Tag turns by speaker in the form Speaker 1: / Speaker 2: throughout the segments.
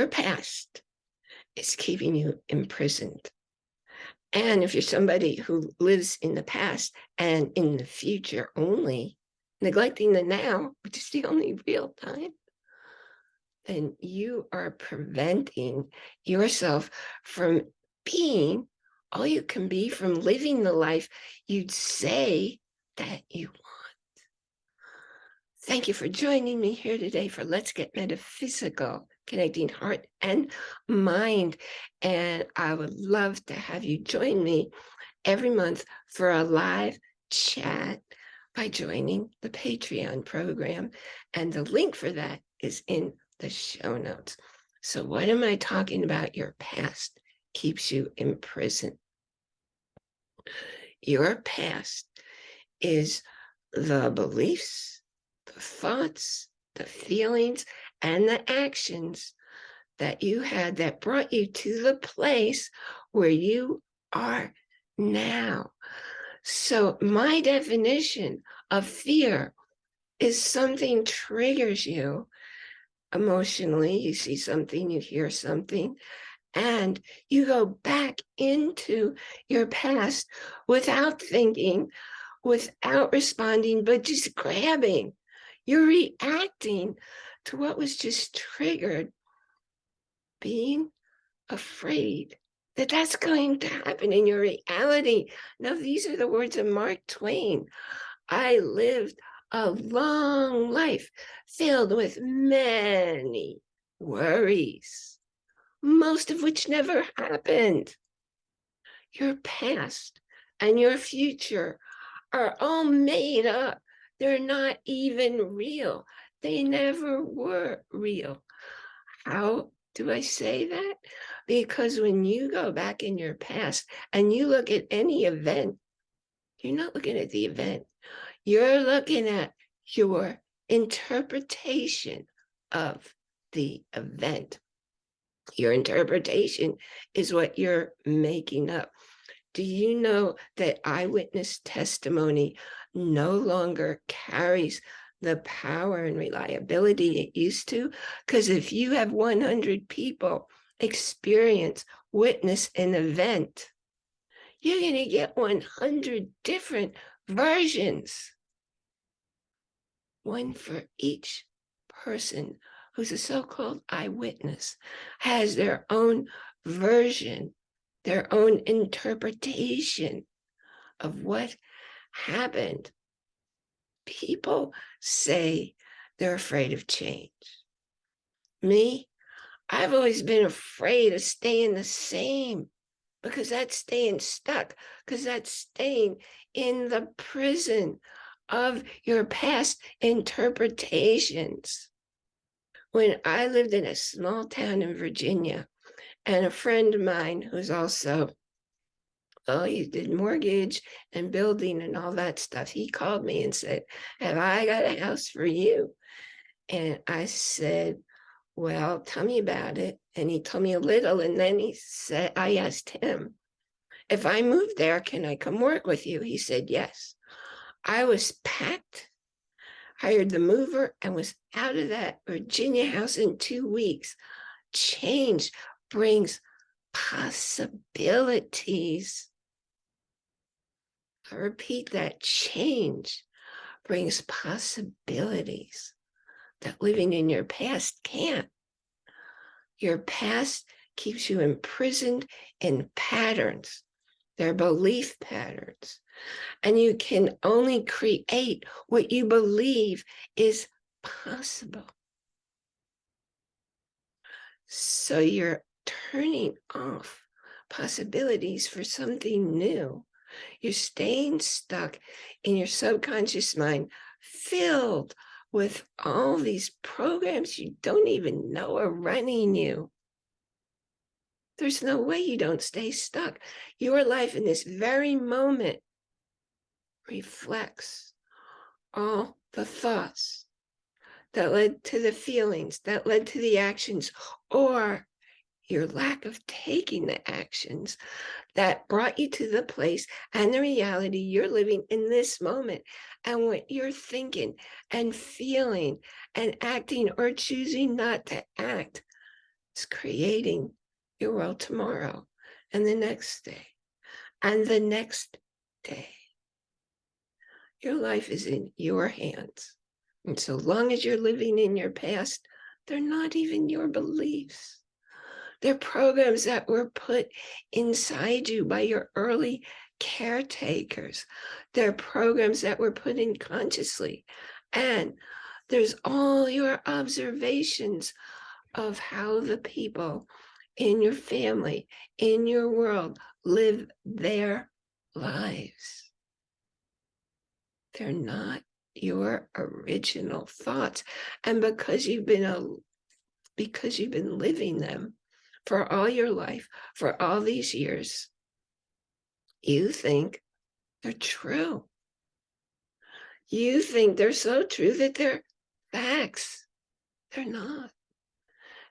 Speaker 1: your past is keeping you imprisoned. And if you're somebody who lives in the past and in the future only, neglecting the now, which is the only real time, then you are preventing yourself from being all you can be, from living the life you'd say that you want. Thank you for joining me here today for Let's Get Metaphysical, connecting heart and mind. And I would love to have you join me every month for a live chat by joining the Patreon program. And the link for that is in the show notes. So what am I talking about? Your past keeps you in prison. Your past is the beliefs, the thoughts, the feelings, and the actions that you had that brought you to the place where you are now. So my definition of fear is something triggers you emotionally, you see something, you hear something, and you go back into your past without thinking, without responding, but just grabbing. You're reacting to what was just triggered, being afraid that that's going to happen in your reality. Now, these are the words of Mark Twain. I lived a long life filled with many worries, most of which never happened. Your past and your future are all made up. They're not even real. They never were real. How do I say that? Because when you go back in your past and you look at any event, you're not looking at the event. You're looking at your interpretation of the event. Your interpretation is what you're making up. Do you know that eyewitness testimony no longer carries the power and reliability it used to? Because if you have 100 people experience, witness an event, you're going to get 100 different versions. One for each person who's a so-called eyewitness has their own version, their own interpretation of what happened. People say they're afraid of change. Me, I've always been afraid of staying the same because that's staying stuck, because that's staying in the prison of your past interpretations. When I lived in a small town in Virginia, and a friend of mine who's also, oh, he did mortgage and building and all that stuff, he called me and said, have I got a house for you? And I said, well, tell me about it. And he told me a little, and then he said, I asked him, if I move there, can I come work with you? He said, yes. I was packed, hired the mover, and was out of that Virginia house in two weeks. Change brings possibilities. I repeat that change brings possibilities that living in your past can't. Your past keeps you imprisoned in patterns. They're belief patterns. And you can only create what you believe is possible. So you're turning off possibilities for something new. You're staying stuck in your subconscious mind, filled with all these programs you don't even know are running you. There's no way you don't stay stuck. Your life in this very moment reflects all the thoughts that led to the feelings, that led to the actions, or your lack of taking the actions that brought you to the place and the reality you're living in this moment and what you're thinking and feeling and acting or choosing not to act is creating your world tomorrow and the next day and the next day. Your life is in your hands. And so long as you're living in your past, they're not even your beliefs. They're programs that were put inside you by your early caretakers. They're programs that were put in consciously. And there's all your observations of how the people in your family, in your world, live their lives. They're not your original thoughts. And because you've been a because you've been living them for all your life, for all these years, you think they're true. You think they're so true that they're facts. They're not.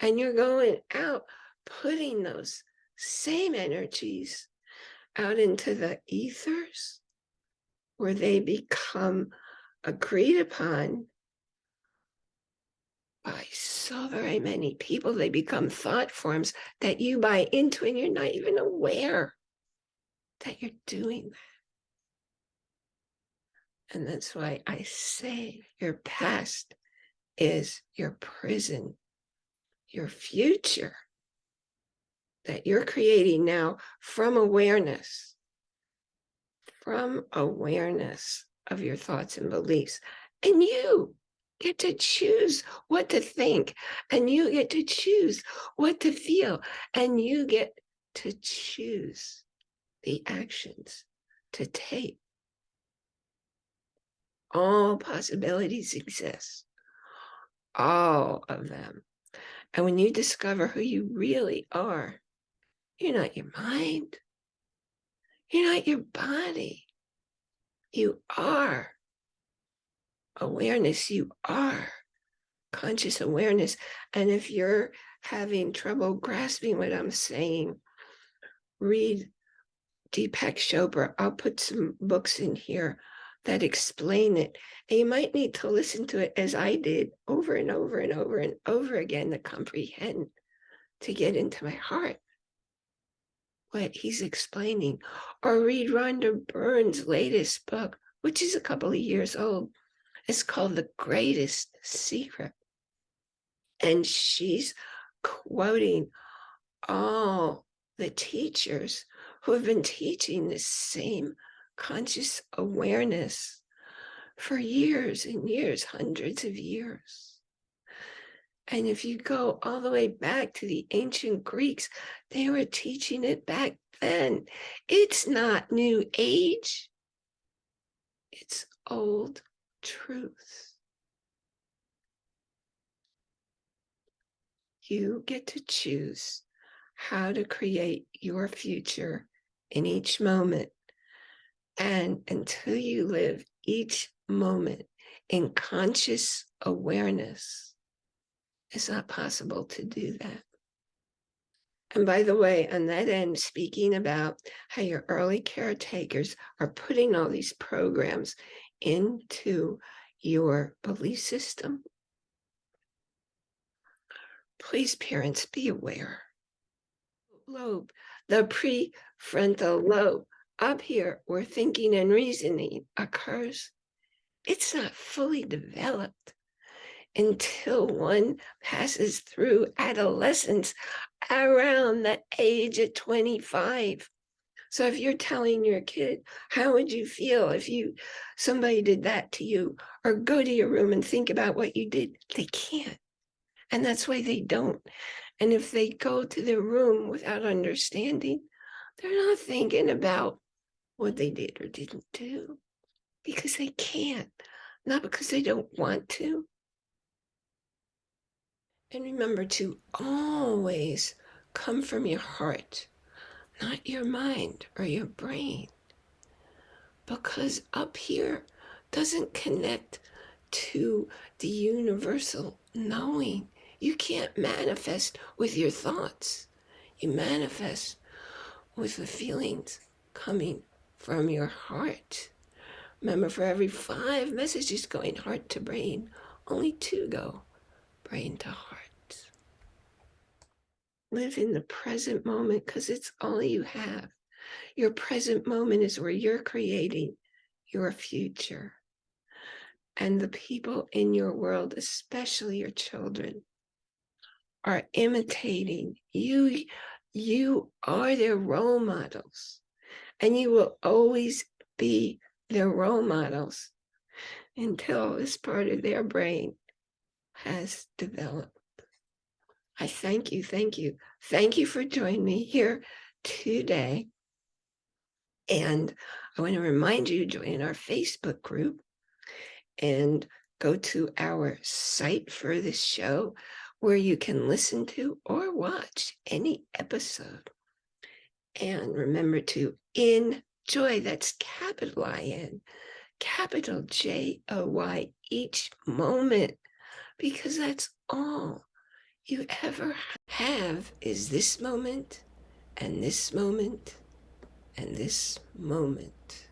Speaker 1: And you're going out putting those same energies out into the ethers where they become agreed upon by so very many people. They become thought forms that you buy into and you're not even aware that you're doing that. And that's why I say your past is your prison, your future that you're creating now from awareness, from awareness of your thoughts and beliefs. And you get to choose what to think, and you get to choose what to feel, and you get to choose the actions to take. All possibilities exist, all of them. And when you discover who you really are, you're not your mind. You're not your body. You are awareness. You are conscious awareness. And if you're having trouble grasping what I'm saying, read Deepak Chopra. I'll put some books in here that explain it. And you might need to listen to it as I did over and over and over and over again to comprehend, to get into my heart what he's explaining, or read Rhonda Byrne's latest book, which is a couple of years old. It's called The Greatest Secret. And she's quoting all the teachers who have been teaching this same conscious awareness for years and years, hundreds of years. And if you go all the way back to the ancient Greeks, they were teaching it back then. It's not new age. It's old truth. You get to choose how to create your future in each moment. And until you live each moment in conscious awareness, it's not possible to do that. And by the way, on that end, speaking about how your early caretakers are putting all these programs into your belief system, please, parents, be aware. Lobe, the prefrontal lobe, up here where thinking and reasoning occurs, it's not fully developed until one passes through adolescence around the age of 25. So if you're telling your kid, how would you feel if you somebody did that to you or go to your room and think about what you did? They can't. And that's why they don't. And if they go to their room without understanding, they're not thinking about what they did or didn't do because they can't, not because they don't want to, and remember to always come from your heart, not your mind or your brain. Because up here doesn't connect to the universal knowing. You can't manifest with your thoughts. You manifest with the feelings coming from your heart. Remember, for every five messages going heart to brain, only two go brain to heart. Live in the present moment because it's all you have. Your present moment is where you're creating your future. And the people in your world, especially your children, are imitating you. You are their role models, and you will always be their role models until this part of their brain has developed. I thank you, thank you. Thank you for joining me here today. And I want to remind you to join our Facebook group and go to our site for this show where you can listen to or watch any episode. And remember to enjoy, that's capital I-N, capital J-O-Y, each moment, because that's all you ever have is this moment and this moment and this moment.